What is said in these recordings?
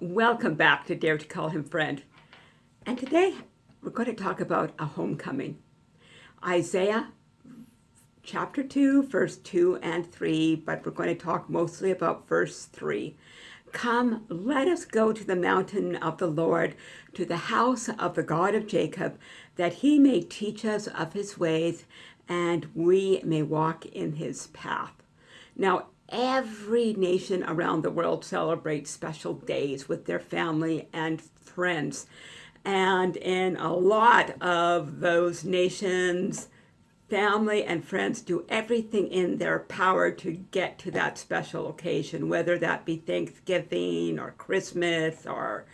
Welcome back to Dare to Call Him Friend. And today we're going to talk about a homecoming. Isaiah chapter 2, verse 2 and 3, but we're going to talk mostly about verse 3. Come, let us go to the mountain of the Lord, to the house of the God of Jacob, that he may teach us of his ways, and we may walk in his path. Now, every nation around the world celebrates special days with their family and friends. And in a lot of those nations, family and friends do everything in their power to get to that special occasion, whether that be Thanksgiving or Christmas or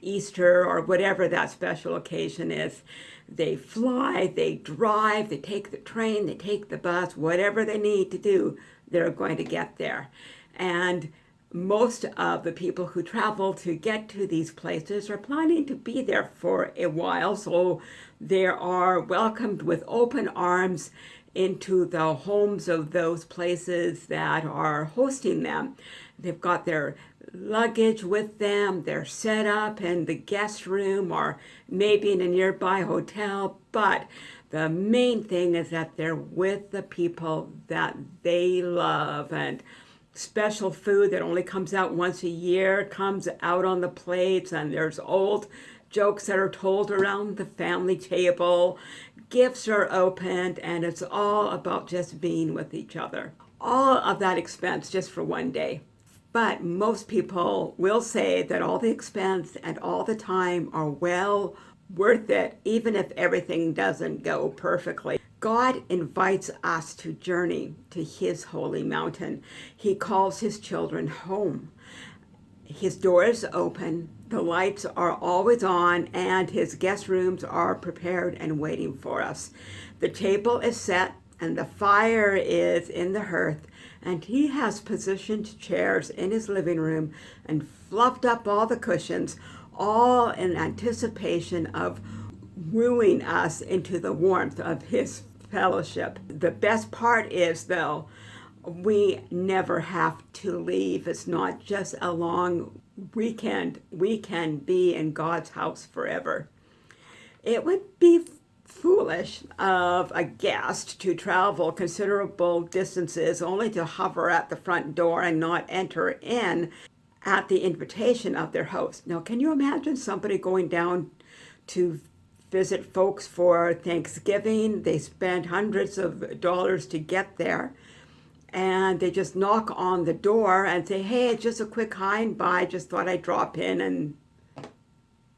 Easter or whatever that special occasion is. They fly, they drive, they take the train, they take the bus, whatever they need to do, they're going to get there. And most of the people who travel to get to these places are planning to be there for a while, so they are welcomed with open arms into the homes of those places that are hosting them. They've got their luggage with them, they're set up in the guest room or maybe in a nearby hotel, but the main thing is that they're with the people that they love and special food that only comes out once a year comes out on the plates and there's old jokes that are told around the family table. Gifts are opened and it's all about just being with each other. All of that expense just for one day. But most people will say that all the expense and all the time are well worth it even if everything doesn't go perfectly God invites us to journey to his holy mountain. He calls his children home. His door is open, the lights are always on, and his guest rooms are prepared and waiting for us. The table is set and the fire is in the hearth, and he has positioned chairs in his living room and fluffed up all the cushions, all in anticipation of wooing us into the warmth of his fellowship. The best part is, though, we never have to leave. It's not just a long weekend. We can be in God's house forever. It would be foolish of a guest to travel considerable distances only to hover at the front door and not enter in at the invitation of their host. Now, can you imagine somebody going down to visit folks for Thanksgiving. They spend hundreds of dollars to get there. And they just knock on the door and say, hey, it's just a quick hi and bye. Just thought I'd drop in and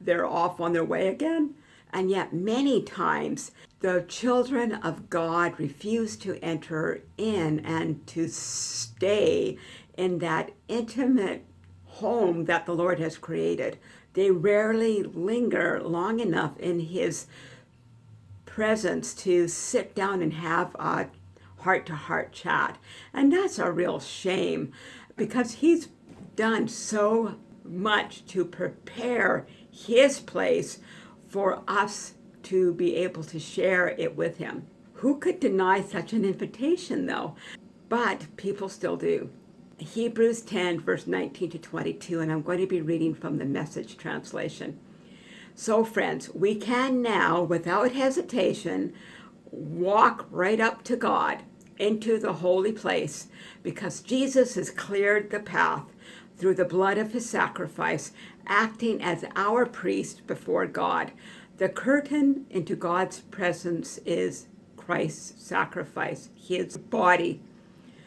they're off on their way again. And yet many times the children of God refuse to enter in and to stay in that intimate home that the Lord has created. They rarely linger long enough in his presence to sit down and have a heart-to-heart -heart chat. And that's a real shame because he's done so much to prepare his place for us to be able to share it with him. Who could deny such an invitation though? But people still do. Hebrews 10, verse 19 to 22, and I'm going to be reading from the message translation. So friends, we can now, without hesitation, walk right up to God into the holy place because Jesus has cleared the path through the blood of his sacrifice, acting as our priest before God. The curtain into God's presence is Christ's sacrifice, his body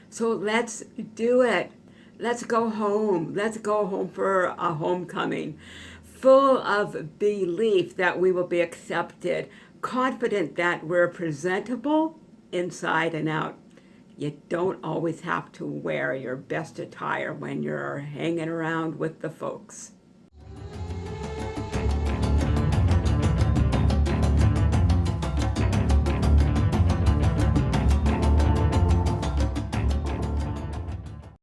so let's do it. Let's go home. Let's go home for a homecoming. Full of belief that we will be accepted. Confident that we're presentable inside and out. You don't always have to wear your best attire when you're hanging around with the folks.